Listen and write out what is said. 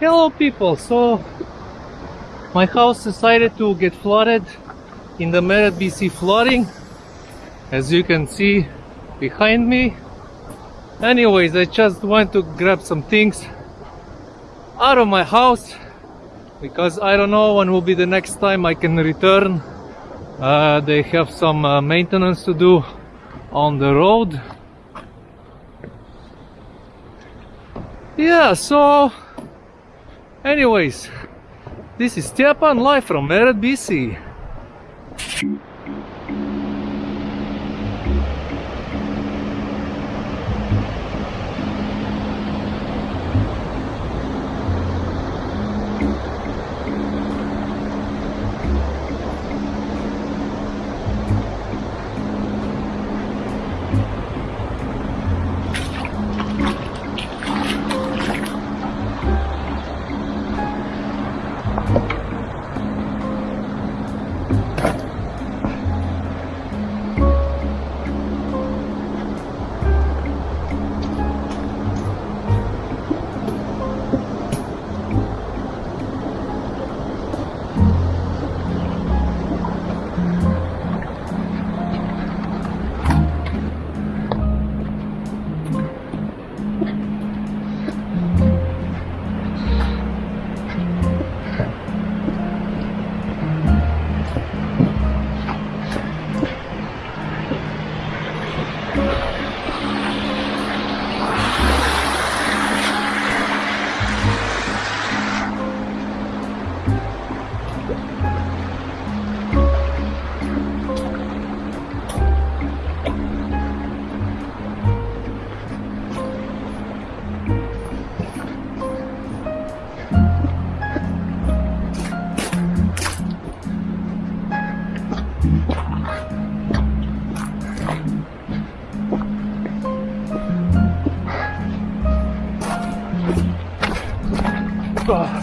Hello people, so my house decided to get flooded in the Merritt BC flooding as you can see behind me. Anyways, I just went to grab some things out of my house because I don't know when will be the next time I can return. Uh, they have some uh, maintenance to do on the road. Yeah, so anyways, this is Stepan live from Merritt BC. 啊！